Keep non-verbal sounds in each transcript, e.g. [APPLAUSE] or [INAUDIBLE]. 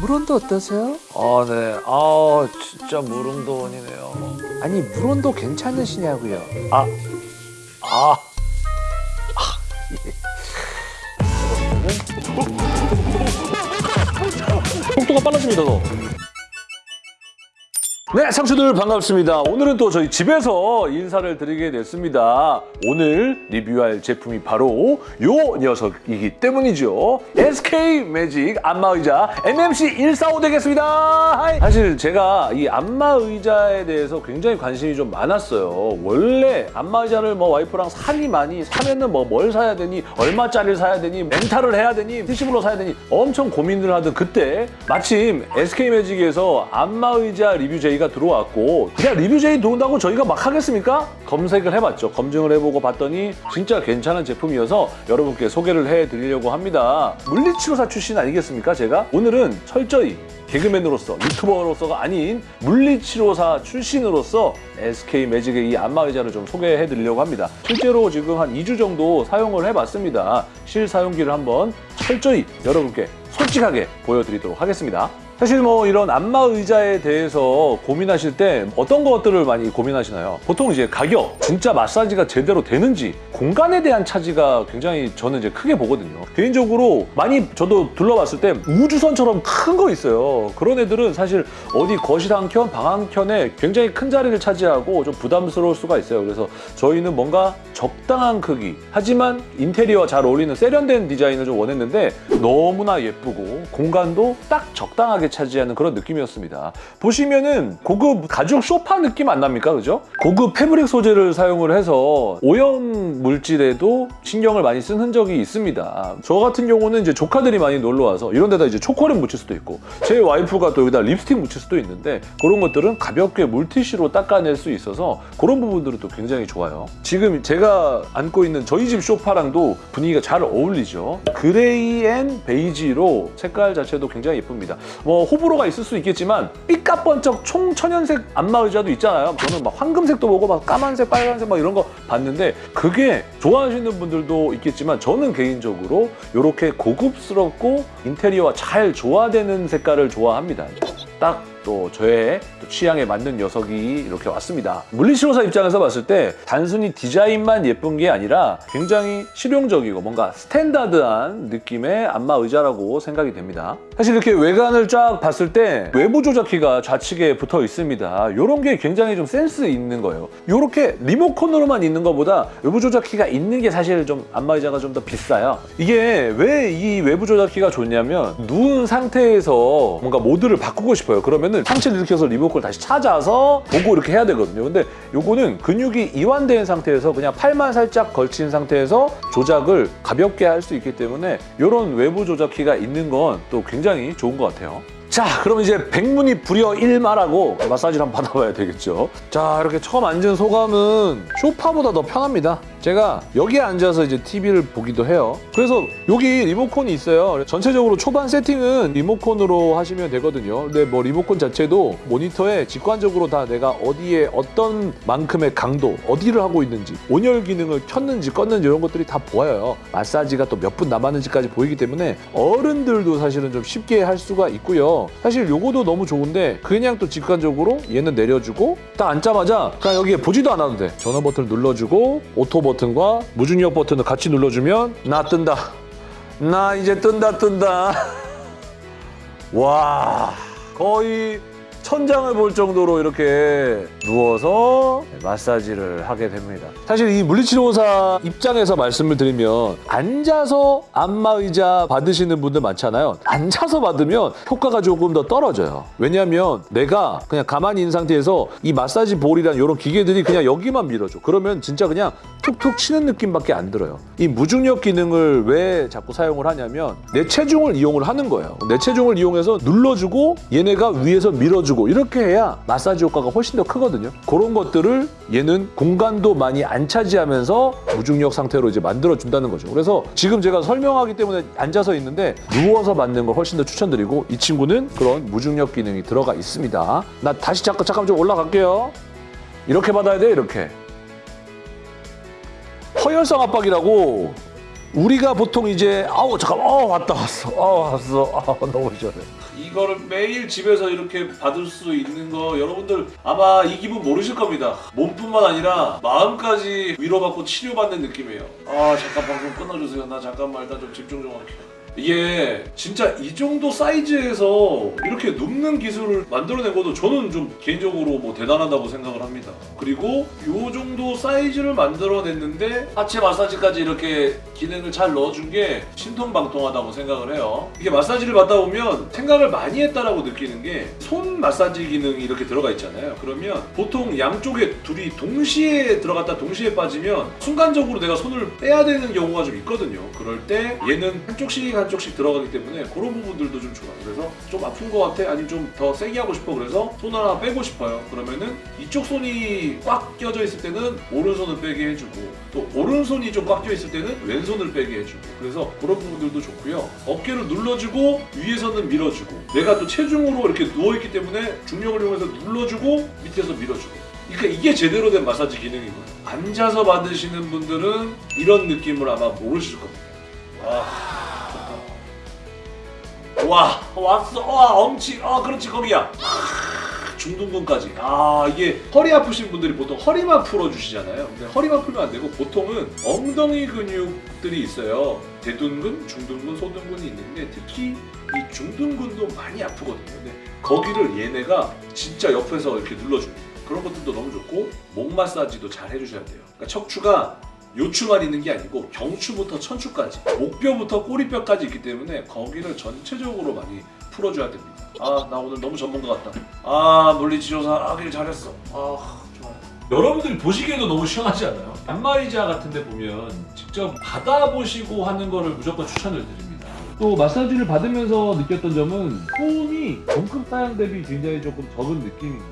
물온도 어떠세요? 아, 네. 아, 진짜 무릉도원이네요. 아니 물온도 괜찮으시냐고요? 아, 아. 속도가 빨라집니다, 너. 네, 상추들 반갑습니다. 오늘은 또 저희 집에서 인사를 드리게 됐습니다. 오늘 리뷰할 제품이 바로 요 녀석이기 때문이죠. SK 매직 안마의자 MMC 145 되겠습니다. 사실 제가 이 안마의자에 대해서 굉장히 관심이 좀 많았어요. 원래 안마의자를 뭐 와이프랑 사니 많이 사면은 뭐 뭘 사야 되니 얼마짜리를 사야 되니 렌탈을 해야 되니 티시블로 사야 되니 엄청 고민을 하던 그때 마침 SK 매직에서 안마의자 리뷰 제 의가 들어왔고 그냥 리뷰 제의 들어온다고 저희가 막 하겠습니까? 검색을 해봤죠. 검증을 해보고 봤더니 진짜 괜찮은 제품이어서 여러분께 소개를 해드리려고 합니다. 물리치료사 출신 아니겠습니까? 제가 오늘은 철저히 개그맨으로서 유튜버로서가 아닌 물리치료사 출신으로서 SK 매직의 이 안마의자를 좀 소개해 드리려고 합니다. 실제로 지금 한 2주 정도 사용을 해봤습니다. 실사용기를 한번 철저히 여러분께 솔직하게 보여드리도록 하겠습니다. 사실 뭐 이런 안마 의자에 대해서 고민하실 때 어떤 것들을 많이 고민하시나요? 보통 이제 가격, 진짜 마사지가 제대로 되는지 공간에 대한 차지가 굉장히 저는 이제 크게 보거든요. 개인적으로 많이 저도 둘러봤을 때 우주선처럼 큰 거 있어요. 그런 애들은 사실 어디 거실 한 켠, 방 한 켠에 굉장히 큰 자리를 차지하고 좀 부담스러울 수가 있어요. 그래서 저희는 뭔가 적당한 크기, 하지만 인테리어와 잘 어울리는 세련된 디자인을 좀 원했는데 너무나 예쁘고 공간도 딱 적당하게 차지하는 그런 느낌이었습니다. 보시면은 고급 가죽 소파 느낌 안 납니까? 그죠? 고급 fabric 소재를 사용을 해서 오염 물질에도 신경을 많이 쓴 흔적이 있습니다. 저 같은 경우는 이제 조카들이 많이 놀러 와서 이런 데다 이제 초콜릿 묻힐 수도 있고 제 와이프가 또 여기다 립스틱 묻힐 수도 있는데 그런 것들은 가볍게 물티슈로 닦아낼 수 있어서 그런 부분들은 또 굉장히 좋아요. 지금 제가 앉고 있는 저희 집 소파랑도 분위기가 잘 어울리죠. gray and 베이지로 색깔 자체도 굉장히 예쁩니다. 뭐 호불호가 있을 수 있겠지만 삐까번쩍 총천연색 안마의자도 있잖아요. 저는 막 황금색도 보고 막 까만색, 빨간색 막 이런 거 봤는데 그게 좋아하시는 분들도 있겠지만 저는 개인적으로 이렇게 고급스럽고 인테리어와 잘 조화되는 색깔을 좋아합니다. 딱 또 저의 또 취향에 맞는 녀석이 이렇게 왔습니다. 물리치료사 입장에서 봤을 때 단순히 디자인만 예쁜 게 아니라 굉장히 실용적이고 뭔가 스탠다드한 느낌의 안마 의자라고 생각이 됩니다. 사실 이렇게 외관을 쫙 봤을 때 외부 조작키가 좌측에 붙어 있습니다. 이런 게 굉장히 좀 센스 있는 거예요. 이렇게 리모컨으로만 있는 것보다 외부 조작키가 있는 게 사실 좀 안마 의자가 좀 더 비싸요. 이게 왜 이 외부 조작키가 좋냐면 누운 상태에서 뭔가 모드를 바꾸고 싶어요. 그러면 은 상체를 해서 리모컨을 다시 찾아서 보고 이렇게 해야 되거든요. 근데 요거는 근육이 이완된 상태에서 그냥 팔만 살짝 걸친 상태에서 조작을 가볍게 할 수 있기 때문에 이런 외부 조작키가 있는 건 또 굉장히 좋은 것 같아요. 자, 그럼 이제 백문이 불여 일마라고 마사지를 한번 받아봐야 되겠죠. 자, 이렇게 처음 앉은 소감은 소파보다 더 편합니다. 제가 여기에 앉아서 이제 TV를 보기도 해요. 그래서 여기 리모컨이 있어요. 전체적으로 초반 세팅은 리모컨으로 하시면 되거든요. 근데 뭐 리모컨 자체도 모니터에 직관적으로 다 내가 어디에 어떤 만큼의 강도, 어디를 하고 있는지, 온열 기능을 켰는지 껐는지 이런 것들이 다 보여요. 마사지가 또 몇 분 남았는지까지 보이기 때문에 어른들도 사실은 좀 쉽게 할 수가 있고요. 사실 요거도 너무 좋은데 그냥 또 직관적으로 얘는 내려주고 딱 앉자마자 그냥 여기에 보지도 않아도 돼. 전원 버튼을 눌러주고 오토 버튼과 무중력 버튼을 같이 눌러주면 나 뜬다. 나 이제 뜬다 뜬다. [LAUGHS] 와 거의 천장을 볼 정도로 이렇게 누워서 마사지를 하게 됩니다. 사실 이 물리치료사 입장에서 말씀을 드리면 앉아서 안마의자 받으시는 분들 많잖아요. 앉아서 받으면 효과가 조금 더 떨어져요. 왜냐하면 내가 그냥 가만히 있는 상태에서 이 마사지 볼이란 이런 기계들이 그냥 여기만 밀어줘. 그러면 진짜 그냥 툭툭 치는 느낌밖에 안 들어요. 이 무중력 기능을 왜 자꾸 사용을 하냐면 내 체중을 이용을 하는 거예요. 내 체중을 이용해서 눌러주고 얘네가 위에서 밀어주고 이렇게 해야 마사지 효과가 훨씬 더 크거든요. 그런 것들을 얘는 공간도 많이 안 차지하면서 무중력 상태로 이제 만들어준다는 거죠. 그래서 지금 제가 설명하기 때문에 앉아서 있는데 누워서 받는 걸 훨씬 더 추천드리고 이 친구는 그런 무중력 기능이 들어가 있습니다. 나 다시 잠깐 잠깐 좀 올라갈게요. 이렇게 받아야 돼 이렇게. 허혈성 압박이라고 우리가 보통 이제 아우 잠깐 어 왔다 왔어 어 왔어 아 너무 시원해 이거를 매일 집에서 이렇게 받을 수 있는 거 여러분들 아마 이 기분 모르실 겁니다. 몸뿐만 아니라 마음까지 위로받고 치료받는 느낌이에요. 아 잠깐 방송 끊어주세요. 나 잠깐만 일단 좀 집중 좀 할게요 이게 진짜 이 정도 사이즈에서 이렇게 눕는 기술을 만들어낸 것도 저는 좀 개인적으로 뭐 대단하다고 생각을 합니다. 그리고 이 정도 사이즈를 만들어냈는데 하체 마사지까지 이렇게 기능을 잘 넣어준 게 신통방통하다고 생각을 해요. 이게 마사지를 받다 보면 생각을 많이 했다라고 느끼는 게 손 마사지 기능이 이렇게 들어가 있잖아요. 그러면 보통 양쪽에 둘이 동시에 들어갔다 동시에 빠지면 순간적으로 내가 손을 빼야 되는 경우가 좀 있거든요. 그럴 때 얘는 한쪽씩 한 쪽씩 들어가기 때문에 그런 부분들도 좀 좋아요. 그래서 좀 아픈 것 같아? 아니면 좀 더 세게 하고 싶어? 그래서 손 하나 빼고 싶어요. 그러면은 이쪽 손이 꽉 껴져 있을 때는 오른손을 빼게 해주고 또 오른손이 좀 꽉 껴 있을 때는 왼손을 빼게 해주고 그래서 그런 부분들도 좋고요. 어깨를 눌러주고 위에서는 밀어주고 내가 또 체중으로 이렇게 누워있기 때문에 중력을 이용해서 눌러주고 밑에서 밀어주고 그러니까 이게 제대로 된 마사지 기능인 거예요. 앉아서 받으시는 분들은 이런 느낌을 아마 모르실 겁니다. 와 왔어. 와 엄지 아 그렇지 거기야. 아, 중둔근까지. 아 이게 허리 아프신 분들이 보통 허리만 풀어주시잖아요. 근데 허리만 풀면 안 되고 보통은 엉덩이 근육들이 있어요. 대둔근, 중둔근, 소둔근이 있는데 특히 이 중둔근도 많이 아프거든요. 근데 거기를 얘네가 진짜 옆에서 이렇게 눌러줍니다. 그런 것들도 너무 좋고 목 마사지도 잘 해주셔야 돼요. 그러니까 척추가 요추만 있는 게 아니고 경추부터 천추까지 목뼈부터 꼬리뼈까지 있기 때문에 거기를 전체적으로 많이 풀어줘야 됩니다. 아 나 오늘 너무 전문가 같다. 아 물리치료사 하길 잘했어. 아 좋아요. 여러분들이 보시기에도 너무 시원하지 않아요? 안마의자 같은 데 보면 직접 받아보시고 하는 거를 무조건 추천을 드립니다. 또 마사지를 받으면서 느꼈던 점은 소음이 정급 사양 대비 굉장히 조금 적은 느낌입니다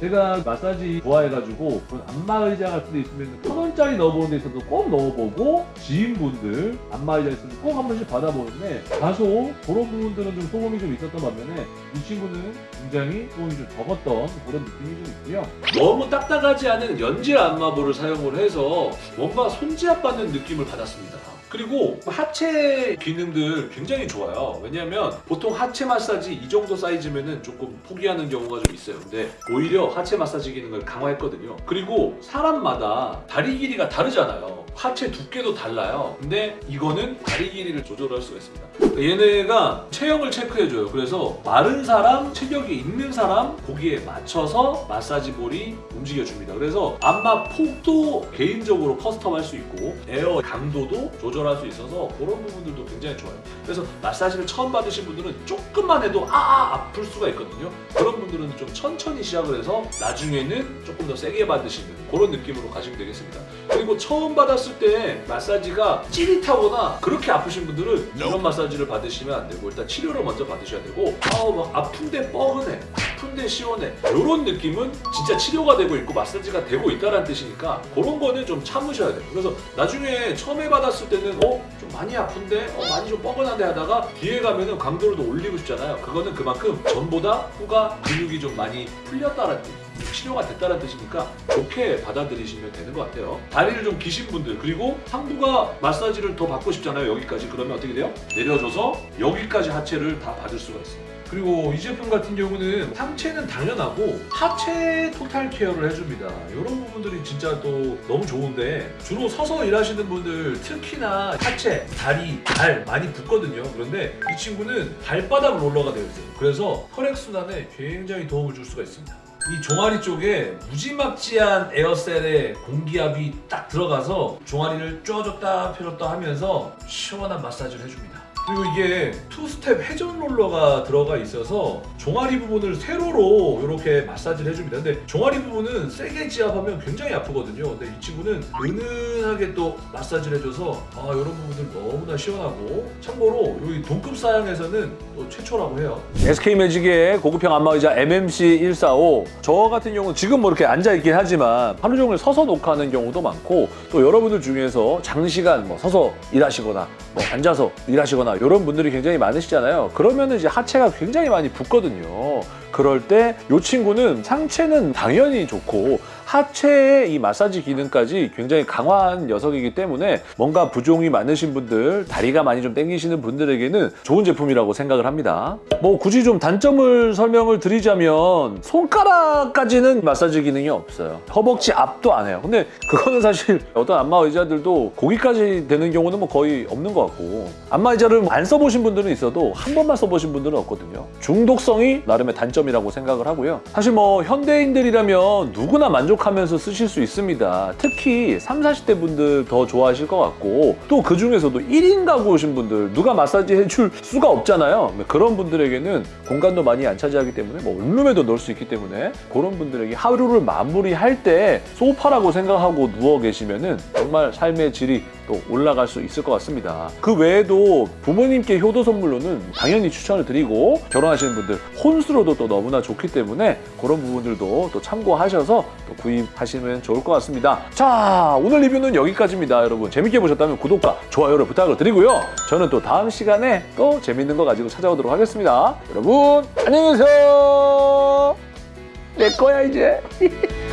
제가 마사지 좋아해가지고 안마의자 같은 데 있으면 천 원짜리 넣어보는 데 있어도 꼭 넣어보고 지인분들 안마의자 있으면 꼭 한 번씩 받아보는데 다소 그런 부분들은 좀 소음이 좀 있었던 반면에 이 친구는 굉장히 소음이 좀 적었던 그런 느낌이 좀 있고요. 너무 딱딱하지 않은 연질 안마볼을 사용을 해서 뭔가 손지압 받는 느낌을 받았습니다 그리고 하체 기능들 굉장히 좋아요. 왜냐하면 보통 하체 마사지 이 정도 사이즈면은 조금 포기하는 경우가 좀 있어요. 근데 오히려 하체 마사지 기능을 강화했거든요. 그리고 사람마다 다리 길이가 다르잖아요. 하체 두께도 달라요. 근데 이거는 다리 길이를 조절할 수가 있습니다. 얘네가 체형을 체크해줘요. 그래서 마른 사람, 체격이 있는 사람 거기에 맞춰서 마사지 볼이 움직여줍니다. 그래서 안마 폭도 개인적으로 custom할 수 있고 에어 강도도 조절 할 수 있어서 그런 부분들도 굉장히 좋아요. 그래서 마사지를 처음 받으신 분들은 조금만 해도 아, 아 아플 수가 있거든요. 그런 분들은 좀 천천히 시작을 해서 나중에는 조금 더 세게 받으시는 그런 느낌으로 가시면 되겠습니다. 그리고 처음 받았을 때 마사지가 찌릿하거나 그렇게 아프신 분들은 이런 마사지를 받으시면 안 되고 일단 치료를 먼저 받으셔야 되고 아우 막 아픈데 뻐근해 아픈데 시원해 이런 느낌은 진짜 치료가 되고 있고 마사지가 되고 있다는 뜻이니까 그런 거는 좀 참으셔야 돼요 그래서 나중에 처음에 받았을 때는 어? 좀 많이 아픈데? 어, 많이 좀 뻐근한데 하다가 뒤에 가면은 강도를 더 올리고 싶잖아요 그거는 그만큼 전보다 후가 근육이 좀 많이 풀렸다는 뜻 치료가 됐다는 뜻이니까 좋게 받아들이시면 되는 것 같아요. 다리를 좀 기신 분들 그리고 상부가 마사지를 더 받고 싶잖아요. 여기까지 그러면 어떻게 돼요? 내려줘서 여기까지 하체를 다 받을 수가 있어요. 그리고 이 제품 같은 경우는 상체는 당연하고 하체 토탈 케어를 해줍니다. 이런 부분들이 진짜 또 너무 좋은데 주로 서서 일하시는 분들 특히나 하체, 다리, 발 많이 붓거든요. 그런데 이 친구는 발바닥 롤러가 되어 있어요. 그래서 혈액 순환에 굉장히 도움을 줄 수가 있습니다. 이 종아리 쪽에 무지막지한 에어셀에 공기압이 딱 들어가서 종아리를 쪼아줬다 펴줬다 하면서 시원한 마사지를 해줍니다. 그리고 이게 투스텝 회전 롤러가 들어가 있어서 종아리 부분을 세로로 이렇게 마사지를 해줍니다. 근데 종아리 부분은 세게 지압하면 굉장히 아프거든요. 근데 이 친구는 은은하게 또 마사지를 해줘서 아, 이런 부분들 너무나 시원하고 참고로 여기 동급 사양에서는 또 최초라고 해요. SK 매직의 고급형 안마의자 MMC 145. 저 같은 경우는 지금 뭐 이렇게 앉아 있긴 하지만 하루 종일 서서 녹화하는 경우도 많고 또 여러분들 중에서 장시간 뭐 서서 일하시거나 뭐 앉아서 일하시거나 이런 분들이 굉장히 많으시잖아요. 그러면 이제 하체가 굉장히 많이 붓거든요. 거거든요. 그럴 때 이 친구는 상체는 당연히 좋고 하체의 이 마사지 기능까지 굉장히 강화한 녀석이기 때문에 뭔가 부종이 많으신 분들, 다리가 많이 좀 땡기시는 분들에게는 좋은 제품이라고 생각을 합니다. 뭐 굳이 좀 단점을 설명을 드리자면 손가락까지는 마사지 기능이 없어요. 허벅지 앞도 안 해요. 근데 그거는 사실 어떤 안마 의자들도 거기까지 되는 경우는 뭐 거의 없는 것 같고 안마 의자를 안 써보신 분들은 있어도 한 번만 써보신 분들은 없거든요. 중독성이 나름의 단점 이라고 생각을 하고요. 사실 뭐 현대인들이라면 누구나 만족하면서 쓰실 수 있습니다. 특히 3, 40대 분들 더 좋아하실 것 같고 또 그 중에서도 1인 가구 오신 분들 누가 마사지 해줄 수가 없잖아요. 그런 분들에게는 공간도 많이 안 차지하기 때문에 뭐 원룸에도 넣을 수 있기 때문에 그런 분들에게 하루를 마무리할 때 소파라고 생각하고 누워 계시면 은 정말 삶의 질이 또 올라갈 수 있을 것 같습니다. 그 외에도 부모님께 효도 선물로는 당연히 추천을 드리고 결혼하시는 분들 혼수로도 또 너무나 좋기 때문에 그런 부분들도 또 참고하셔서 또 구입하시면 좋을 것 같습니다. 자, 오늘 리뷰는 여기까지입니다. 여러분 재밌게 보셨다면 구독과 좋아요를 부탁을 드리고요. 저는 또 다음 시간에 또 재밌는 거 가지고 찾아오도록 하겠습니다. 여러분 안녕히 계세요. 내 거야 이제. [LAUGHS]